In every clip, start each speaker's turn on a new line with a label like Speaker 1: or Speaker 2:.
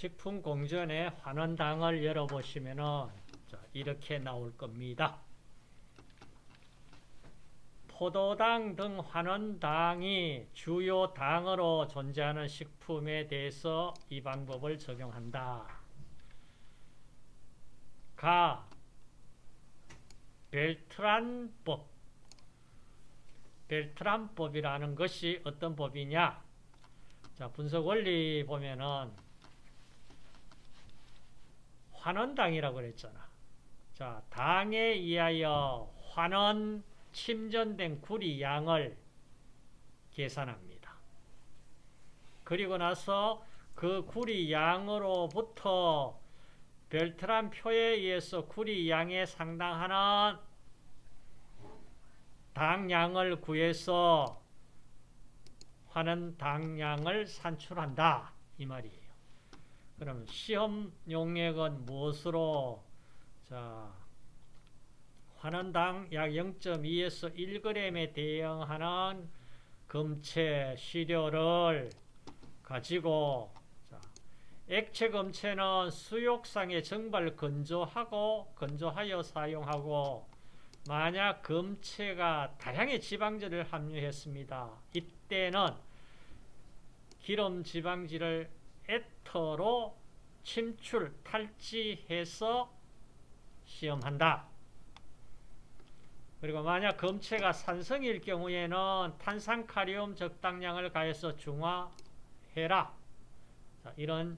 Speaker 1: 식품공전의 환원당을 열어보시면은 이렇게 나올 겁니다. 포도당 등 환원당이 주요 당으로 존재하는 식품에 대해서 이 방법을 적용한다. 가 벨트란법 벨트란법이라는 것이 어떤 법이냐 자 분석 원리 보면은 환원당이라고 그랬잖아 자 당에 의하여 환원 침전된 구리 양을 계산합니다. 그리고 나서 그 구리 양으로부터 벨트란 표에 의해서 구리 양에 상당하는 당량을 구해서 하는 당량을 산출한다 이 말이에요. 그럼 시험 용액은 무엇으로 자 환원당 약 0.2에서 1g에 대응하는 금체 시료를 가지고 액체 금체는 수욕상에 정발 건조하고 건조하여 사용하고 만약 금체가 다량의 지방질을 함유했습니다. 이때는 기름 지방질을 에터로 침출, 탈지해서 시험한다. 그리고 만약 검체가 산성일 경우에는 탄산카리움 적당량을 가해서 중화해라. 자, 이런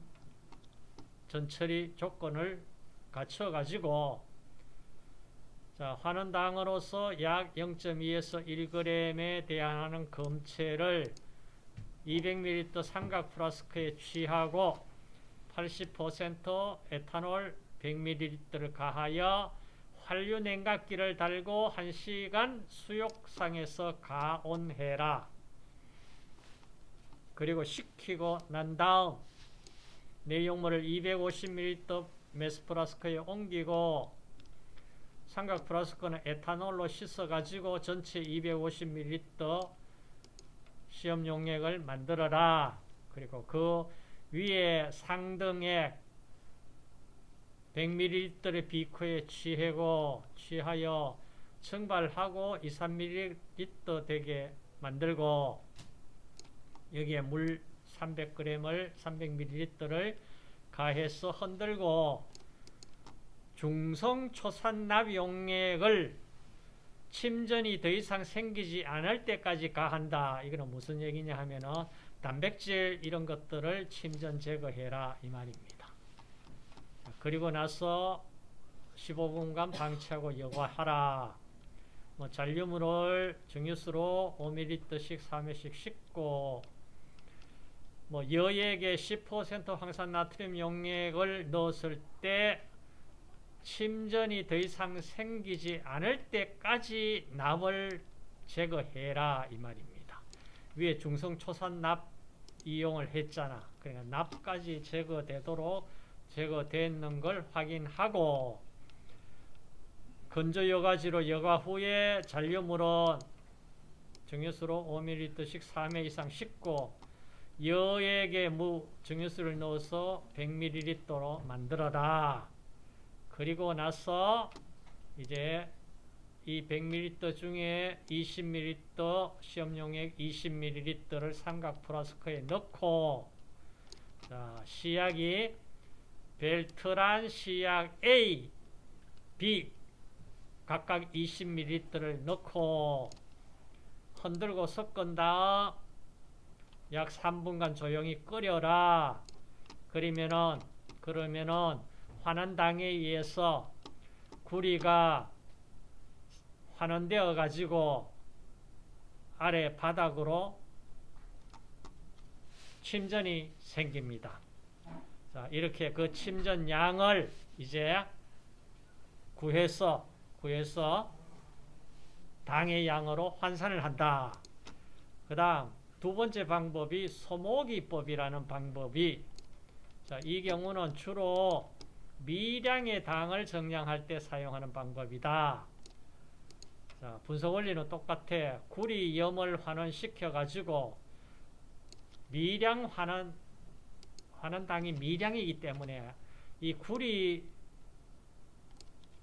Speaker 1: 전처리 조건을 갖춰가지고 자, 환원당으로서 약 0.2에서 1g에 대항하는 검체를 200ml 삼각 플라스크에 취하고 80% 에탄올 100ml를 가하여 한류 냉각기를 달고 1시간 수욕상에서 가온해라. 그리고 식히고 난 다음 내용물을 250ml 메스플라스크에 옮기고 삼각 플라스크는 에탄올로 씻어가지고 전체 250ml 시험 용액을 만들어라. 그리고 그 위에 상등액 100ml의 비커에 취하고 취하여 증발하고 2, 3ml 되게 만들고 여기에 물 300g을 300ml를 가해서 흔들고 중성 초산납 용액을 침전이 더 이상 생기지 않을 때까지 가한다. 이거는 무슨 얘기냐 하면은 단백질 이런 것들을 침전 제거해라 이 말입니다. 그리고 나서 15분간 방치하고 여과하라. 뭐 잔류물을 증유수로 5ml씩 3회씩 씻고 뭐 여액에 10% 황산나트륨 용액을 넣었을 때 침전이 더 이상 생기지 않을 때까지 납을 제거해라 이 말입니다. 위에 중성초산납 이용을 했잖아. 그러니까 납까지 제거되도록 제거되는 걸 확인하고 건조 여과지로 여과 후에 잔류물은 정유수로 5ml씩 3회 이상 씻고 여액에 무 정유수를 넣어서 100ml로 만들어라. 그리고 나서 이제 이 100ml 중에 20ml 시험용액 20ml를 삼각 플라스크에 넣고 자, 시약이 벨트란 시약 A, B 각각 20ml를 넣고 흔들고 섞은 다음 약 3분간 조용히 끓여라. 그러면은 그러면은 환원당에 의해서 구리가 환원되어 가지고 아래 바닥으로 침전이 생깁니다. 자, 이렇게 그 침전 양을 이제 구해서 구해서 당의 양으로 환산을 한다. 그 다음 두 번째 방법이 소모기법이라는 방법이 자, 이 경우는 주로 미량의 당을 정량할 때 사용하는 방법이다. 자, 분석 원리는 똑같아. 구리 염을 환원시켜 가지고 미량 환원 환원당이 미량이기 때문에 이 구리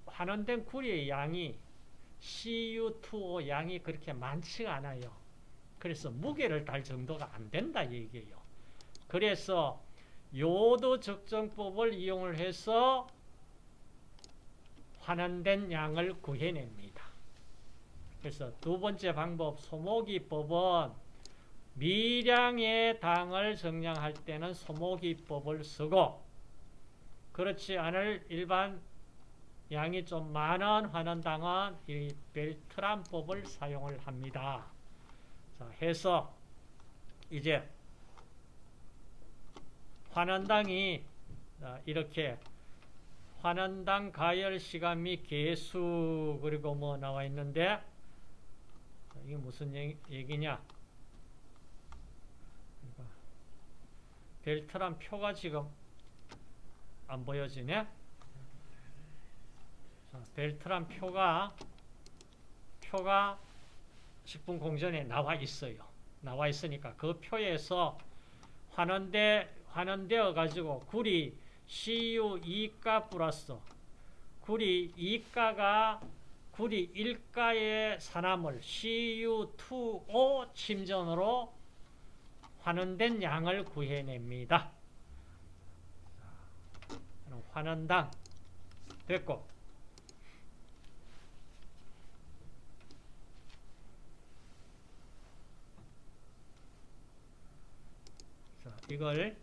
Speaker 1: 환원된 구리의 양이 CU2O 양이 그렇게 많지가 않아요. 그래서 무게를 달 정도가 안 된다 얘기예요. 그래서 요도 적정법을 이용을 해서 환원된 양을 구해냅니다. 그래서 두 번째 방법 소모기법은 미량의 당을 정량할 때는 소모기법을 쓰고 그렇지 않을 일반 양이 좀 많은 환원당은 이 벨트란법을 사용을 합니다. 자, 해서 이제 환원당이 이렇게 환원당 가열 시간 및 개수 그리고 뭐 나와 있는데 이게 무슨 얘기냐? 벨트란 표가 지금 안 보여지네? 자, 벨트란 표가 표가 식품 공전에 나와 있어요. 나와 있으니까 그 표에서 환원돼 환원되어 가지고 구리 CU 2가 플러스 구리 2가가 구리 1가의 산화물 CU2O 침전으로 환원된 양을 구해냅니다. 환원당 됐고 자, 이걸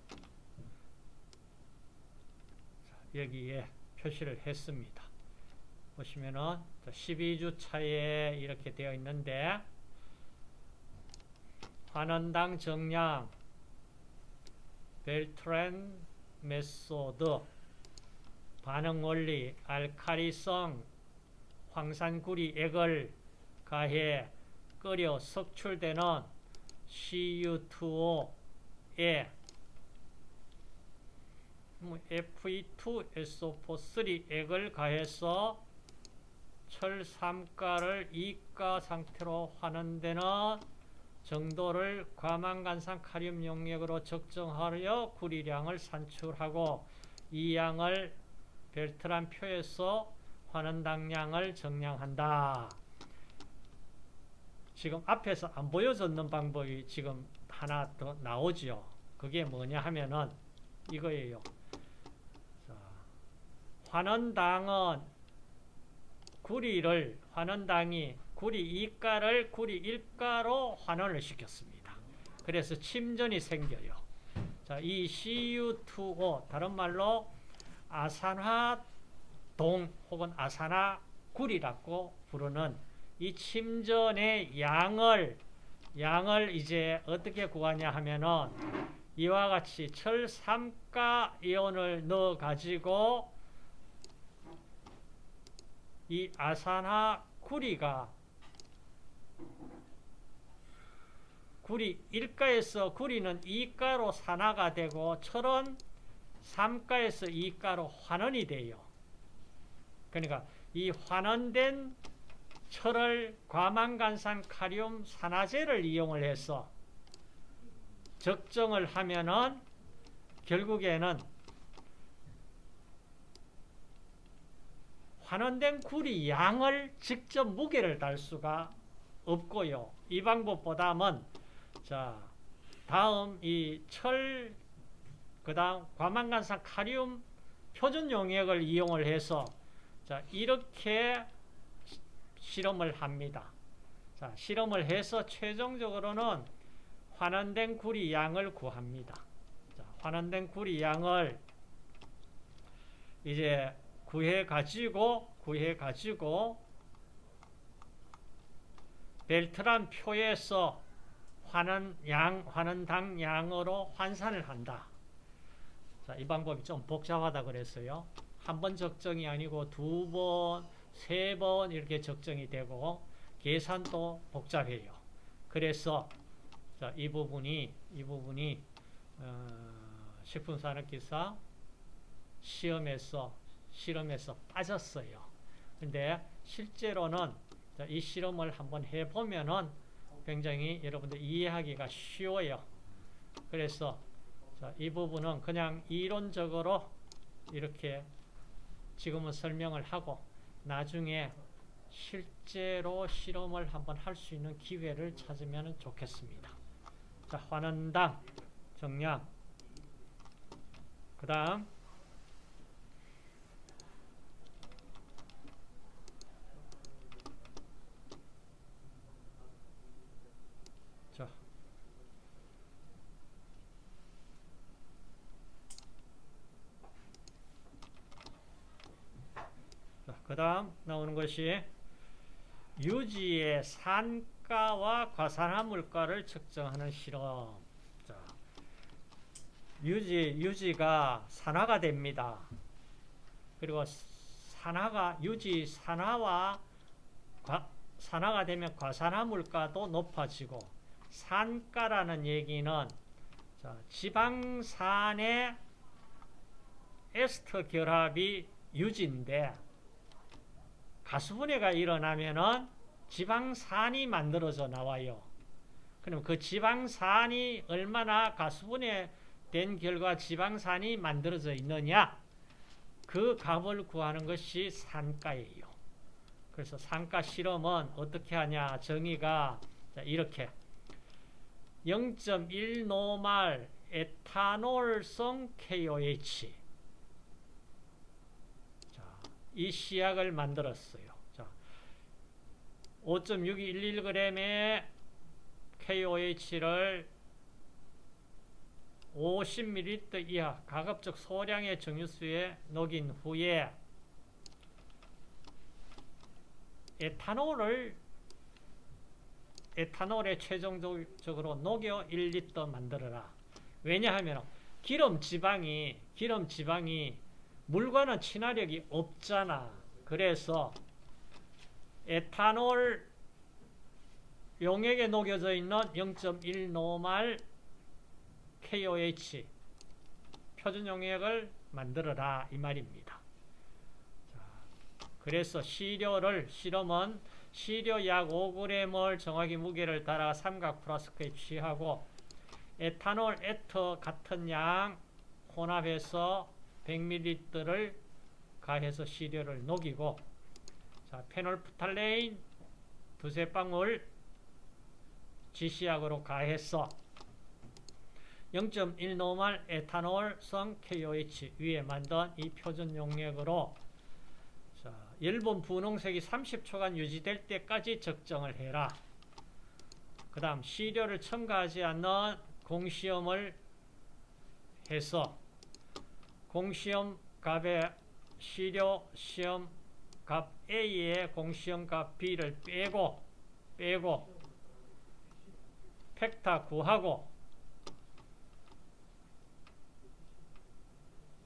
Speaker 1: 여기에 표시를 했습니다. 보시면은 12주 차에 이렇게 되어 있는데 환원당 정량 Bertrand method 반응 원리 알카리성 황산구리 액을 가해 끓여 석출되는 CU2O 에 Fe2SO4 액을 가해서 철 3가를 2가 상태로 환원되는 정도를 과망간산 카륨 용액으로 적정하여 구리량을 산출하고 이 양을 벨트란 표에서 환원당량을 정량한다. 지금 앞에서 안 보여줬는 방법이 지금 하나 더 나오죠. 그게 뭐냐 하면은 이거예요. 자, 환원당은 구리를 환원당이 구리 2가를 구리 1가로 환원을 시켰습니다. 그래서 침전이 생겨요. 자, 이 CU2O 다른 말로 아산화동 혹은 아산화구리라고 부르는 이 침전의 양을 양을 이제 어떻게 구하냐 하면은 이와 같이 철 3가 이온을 넣어 가지고 이 아산화 구리가 구리 1가에서 구리는 2가로 산화가 되고 철은 3가에서 2가로 환원이 돼요. 그러니까 이 환원된 철을 과망간산 카리움 산화제를 이용을 해서 적정을 하면은 결국에는 환원된 구리 양을 직접 무게를 달 수가 없고요. 이 방법보다는 자 다음 이 철 그다음 과망간산 카리움 표준 용액을 이용을 해서 자 이렇게 실험을 합니다. 자 실험을 해서 최종적으로는 환원된 구리 양을 구합니다. 자, 환원된 구리 양을 이제 구해 가지고 구해 가지고 벨트란 표에서 환원 양 환원당 양으로 환산을 한다. 자, 이 방법이 좀 복잡하다 그랬어요. 한 번 적정이 아니고 두 번, 세 번 이렇게 적정이 되고 계산도 복잡해요. 그래서 자, 이 부분이 이 부분이 어, 식품산업기사 시험에서 실험에서 빠졌어요. 근데 실제로는 이 실험을 한번 해보면은 굉장히 여러분들 이해하기가 쉬워요. 그래서 자, 이 부분은 그냥 이론적으로 이렇게 지금은 설명을 하고 나중에 실제로 실험을 한번 할 수 있는 기회를 찾으면 좋겠습니다. 자, 환원당, 정량. 그 다음, 자, 그 다음 나오는 것이 유지의 산가와 과산화물가를 측정하는 실험. 자, 유지, 유지가 산화가 됩니다. 그리고 산화가, 유지 산화와 과, 산화가 되면 과산화물가도 높아지고 산가라는 얘기는 자, 지방산의 에스터 결합이 유지인데 가수분해가 일어나면은 지방산이 만들어져 나와요. 그럼 그 지방산이 얼마나 가수분해 된 결과 지방산이 만들어져 있느냐? 그 값을 구하는 것이 산가예요. 그래서 산가 실험은 어떻게 하냐? 정의가 이렇게 0.1 노말 에탄올성 KOH 이 시약을 만들었어요. 자, 5.6211g의 KOH를 50ml 이하 가급적 소량의 정유수에 녹인 후에 에탄올을 에탄올에 최종적으로 녹여 1리터 만들어라. 왜냐하면 기름 지방이 기름 지방이 물과는 친화력이 없잖아. 그래서 에탄올 용액에 녹여져 있는 0.1 노말 KOH 표준 용액을 만들어라 이 말입니다. 그래서 시료를 실험은 시료 약 5g을 정확히 무게를 따라 삼각 플라스크에 취하고 에탄올 에터 같은 양 혼합해서 100ml를 가해서 시료를 녹이고 자, 페놀프탈레인 두세 방울 지시약으로 가해서 0.1 normal 에탄올성 KOH 위에 만든 이 표준 용액으로 자, 엷은 분홍색이 30초간 유지될 때까지 적정을 해라. 그 다음 시료를 첨가하지 않는 공시험을 해서 공시험 값의 시료 시험 값 A의 공시험 값 B를 빼고 빼고 팩타 구하고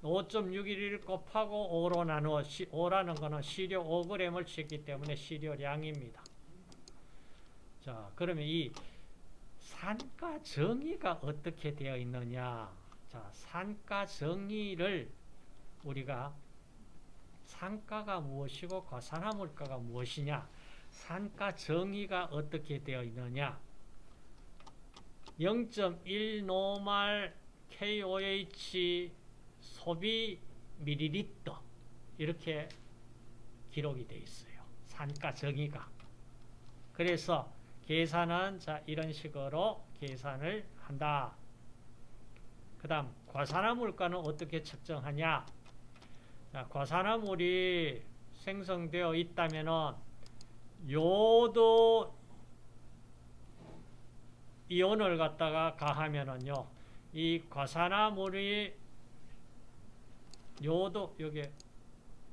Speaker 1: 5.611 곱하고 5로 나누어 5라는 것은 시료 5g을 쳤기 때문에 시료량입니다. 자, 그러면 이 산가 정의가 어떻게 되어 있느냐? 자, 산가 정의를 우리가 산가가 무엇이고 과산화물가가 무엇이냐? 산가 정의가 어떻게 되어 있느냐? 0.1 노말 KOH 소비 밀리리터 이렇게 기록이 되어 있어요. 산가 정의가. 그래서 계산은 자 이런 식으로 계산을 한다. 그 다음 과산화물가는 어떻게 측정하냐 자, 과산화물이 생성되어 있다면 요도 이온을 갖다가 가하면은요 이 과산화물이 요도 여기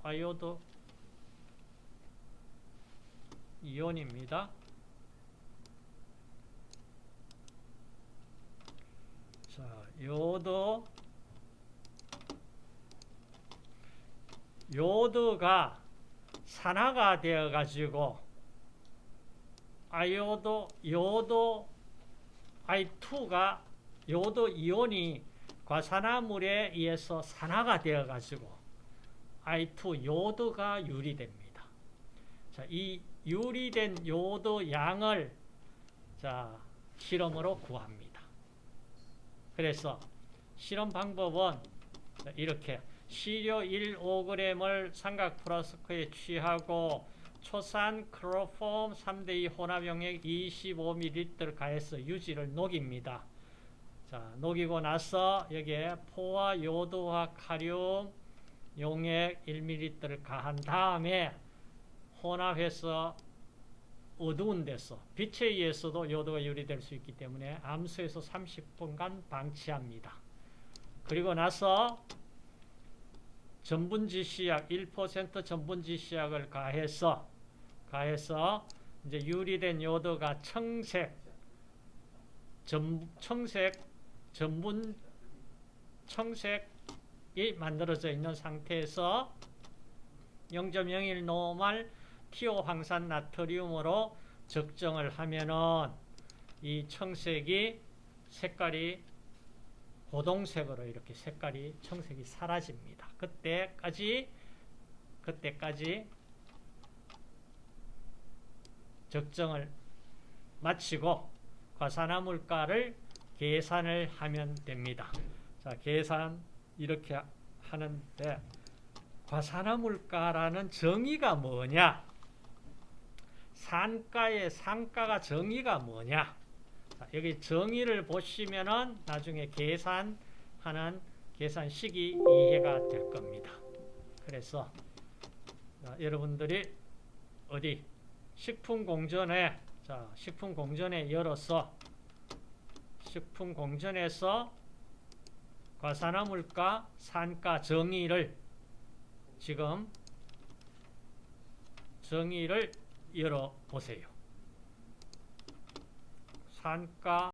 Speaker 1: 아요도 이온입니다. 요도 요도가 산화가 되어 가지고 아요도 요도 I2가 요도 이온이 과산화물에 의해서 산화가 되어 가지고 I2 요도가 유리됩니다. 자, 이 유리된 요도 양을 자, 실험으로 구합니다. 그래서 실험 방법은 이렇게 시료 1,5g을 삼각 플라스크에 취하고 초산 클로폼 3대2 혼합 용액 25ml 가해서 유지를 녹입니다. 자, 녹이고 나서 여기에 포화 요도화 카륨 용액 1ml를 가한 다음에 혼합해서 어두운 데서 빛에 의해서도 요도가 유리될 수 있기 때문에 암수에서 30분간 방치합니다. 그리고 나서 전분지 시약 1% 전분지 시약을 가해서 가해서 이제 유리된 요도가 청색 전, 청색 전분 청색이 만들어져 있는 상태에서 0.01 노말 티오 황산 나트륨으로 적정을 하면은 이 청색이 색깔이 고동색으로 이렇게 색깔이 청색이 사라집니다. 그때까지 그때까지 적정을 마치고 과산화물가를 계산을 하면 됩니다. 자, 계산 이렇게 하는데 과산화물가라는 정의가 뭐냐? 산가의 상가가 정의가 뭐냐? 자, 여기 정의를 보시면은 나중에 계산하는 계산식이 이해가 될 겁니다. 그래서 자, 여러분들이 어디 식품공전에 자 식품공전에 열어서 식품공전에서 과산화물가 산가 정의를 지금 정의를 열어 보세요. 산가